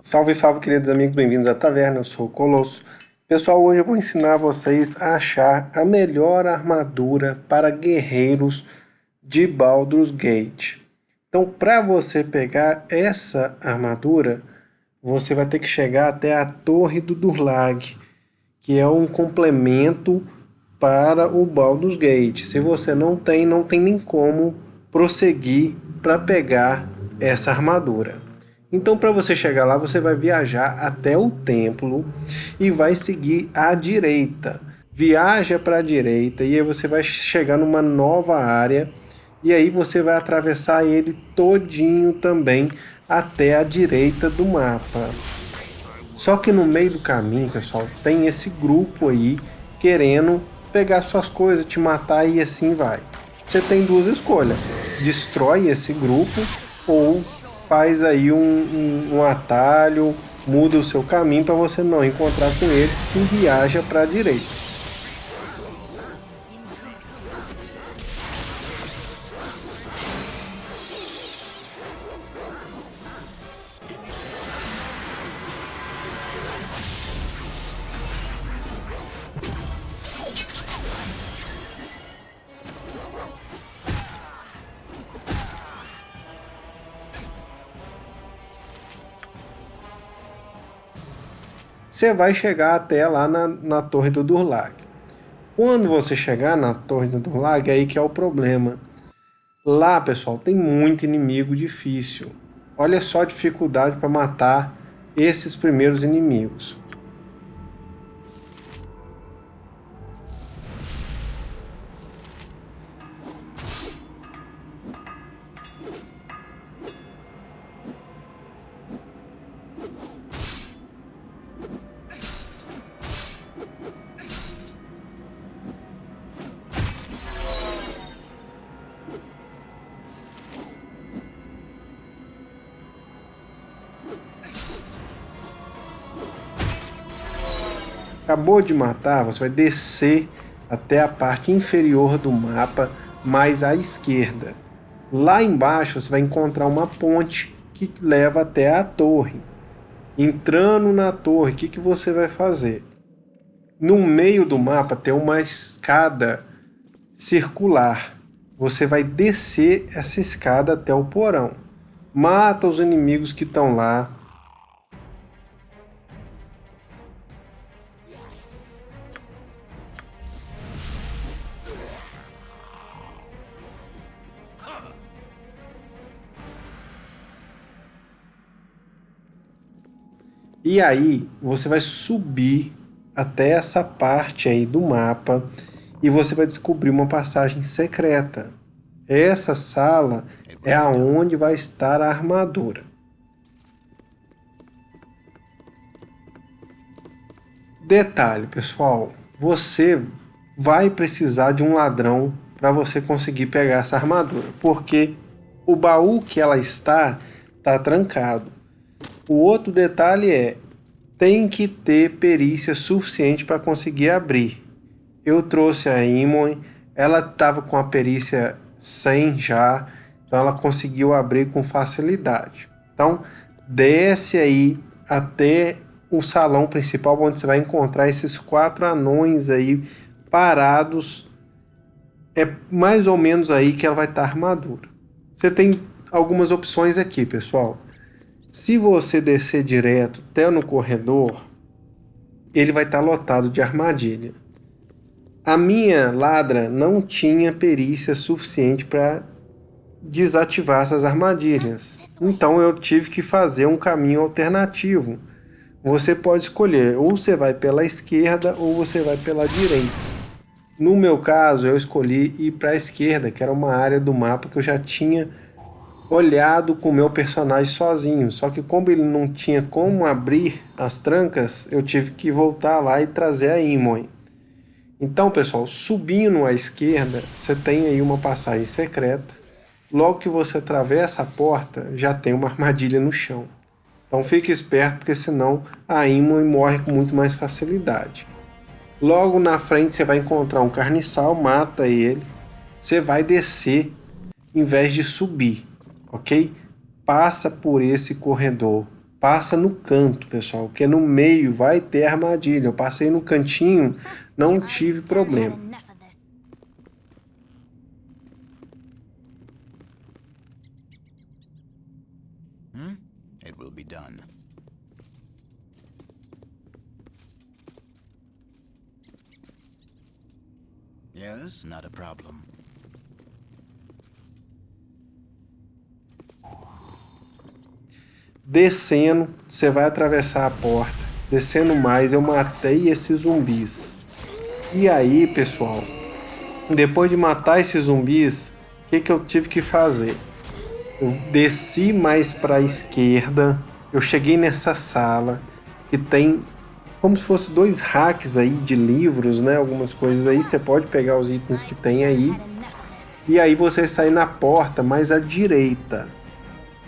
Salve, salve, queridos amigos, bem-vindos à taverna, eu sou o Colosso. Pessoal, hoje eu vou ensinar vocês a achar a melhor armadura para guerreiros de Baldur's Gate. Então, para você pegar essa armadura, você vai ter que chegar até a Torre do Durlag, que é um complemento para o Baldur's Gate. Se você não tem, não tem nem como prosseguir para pegar essa armadura. Então, para você chegar lá, você vai viajar até o templo e vai seguir à direita. Viaja para a direita e aí você vai chegar numa nova área e aí você vai atravessar ele todinho também até a direita do mapa. Só que no meio do caminho, pessoal, tem esse grupo aí querendo pegar suas coisas, te matar e assim vai. Você tem duas escolhas: destrói esse grupo ou faz aí um, um, um atalho, muda o seu caminho para você não encontrar com eles e viaja para a direita. Você vai chegar até lá na, na Torre do Durlag. Quando você chegar na Torre do Durlag, é aí que é o problema. Lá, pessoal, tem muito inimigo difícil. Olha só a dificuldade para matar esses primeiros inimigos. Acabou de matar, você vai descer até a parte inferior do mapa, mais à esquerda. Lá embaixo você vai encontrar uma ponte que leva até a torre. Entrando na torre, o que, que você vai fazer? No meio do mapa tem uma escada circular. Você vai descer essa escada até o porão. Mata os inimigos que estão lá, E aí você vai subir até essa parte aí do mapa e você vai descobrir uma passagem secreta. Essa sala é aonde vai estar a armadura. Detalhe, pessoal, você vai precisar de um ladrão para você conseguir pegar essa armadura, porque o baú que ela está está trancado. O outro detalhe é, tem que ter perícia suficiente para conseguir abrir. Eu trouxe a Imon, ela estava com a perícia 100 já, então ela conseguiu abrir com facilidade. Então, desce aí até o salão principal, onde você vai encontrar esses quatro anões aí parados. É mais ou menos aí que ela vai estar armadura. Você tem algumas opções aqui, pessoal. Se você descer direto até no corredor, ele vai estar lotado de armadilha. A minha ladra não tinha perícia suficiente para desativar essas armadilhas. Então eu tive que fazer um caminho alternativo. Você pode escolher, ou você vai pela esquerda ou você vai pela direita. No meu caso, eu escolhi ir para a esquerda, que era uma área do mapa que eu já tinha olhado com o meu personagem sozinho. Só que como ele não tinha como abrir as trancas, eu tive que voltar lá e trazer a Imoen. Então, pessoal, subindo à esquerda, você tem aí uma passagem secreta. Logo que você atravessa a porta, já tem uma armadilha no chão. Então fique esperto, porque senão a Imoen morre com muito mais facilidade. Logo na frente você vai encontrar um carniçal, mata ele. Você vai descer em vez de subir ok? Passa por esse corredor passa no canto, pessoal, que é no meio, vai ter armadilha. Eu passei no cantinho, não tive problema. Hmm? It will be done. Yes, not a problem. Descendo, você vai atravessar a porta. Descendo mais, eu matei esses zumbis. E aí, pessoal, depois de matar esses zumbis, o que, que eu tive que fazer? Eu desci mais para a esquerda, eu cheguei nessa sala que tem como se fosse dois hacks aí de livros, né? Algumas coisas aí, você pode pegar os itens que tem aí. E aí você sai na porta mais à direita.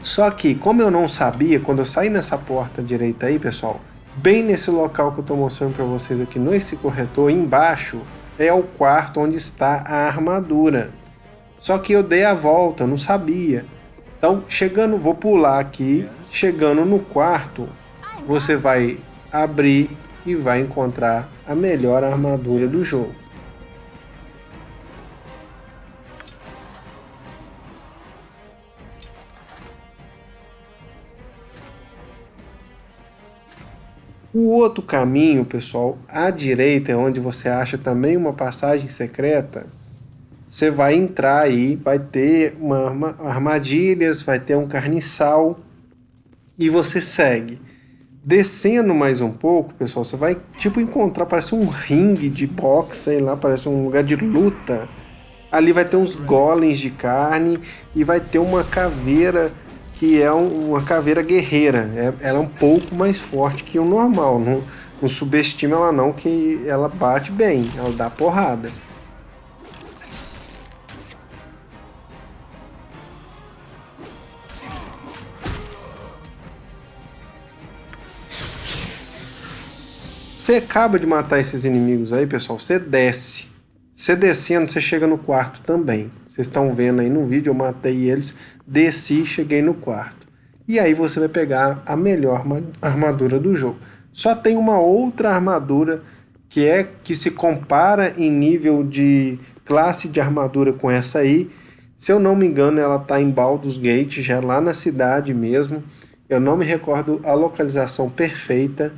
Só que, como eu não sabia, quando eu saí nessa porta direita aí, pessoal, bem nesse local que eu estou mostrando para vocês aqui, nesse corretor, embaixo, é o quarto onde está a armadura. Só que eu dei a volta, eu não sabia. Então, chegando, vou pular aqui, chegando no quarto, você vai abrir e vai encontrar a melhor armadura do jogo. O outro caminho, pessoal, à direita é onde você acha também uma passagem secreta. Você vai entrar aí, vai ter uma, armadilhas, vai ter um carniçal e você segue. Descendo mais um pouco, pessoal, você vai tipo encontrar, parece um ringue de boxe, sei lá, parece um lugar de luta. Ali vai ter uns golems de carne e vai ter uma caveira que é uma caveira guerreira. É, ela é um pouco mais forte que o normal. Não, não subestima ela não, que ela bate bem, ela dá porrada. Você acaba de matar esses inimigos aí, pessoal, você desce. Você descendo, você chega no quarto também. Vocês estão vendo aí no vídeo, eu matei eles, desci, cheguei no quarto. E aí você vai pegar a melhor armadura do jogo. Só tem uma outra armadura que é que se compara em nível de classe de armadura com essa aí. Se eu não me engano, ela está em Baldur's Gate, já lá na cidade mesmo. Eu não me recordo a localização perfeita,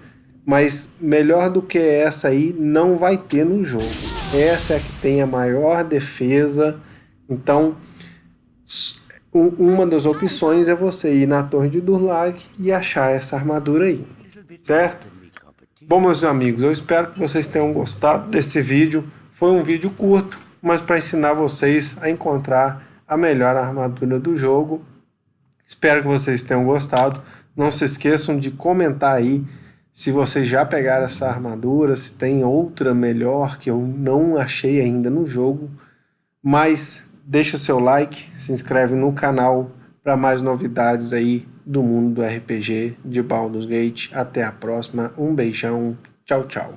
mas melhor do que essa aí não vai ter no jogo. Essa é a que tem a maior defesa, então, uma das opções é você ir na Torre de Durlag e achar essa armadura aí, certo? Bom, meus amigos, eu espero que vocês tenham gostado desse vídeo. Foi um vídeo curto, mas para ensinar vocês a encontrar a melhor armadura do jogo. Espero que vocês tenham gostado. Não se esqueçam de comentar aí se vocês já pegaram essa armadura, se tem outra melhor que eu não achei ainda no jogo. Mas deixa o seu like, se inscreve no canal para mais novidades aí do mundo do RPG de Baldur's Gate. Até a próxima, um beijão, tchau, tchau.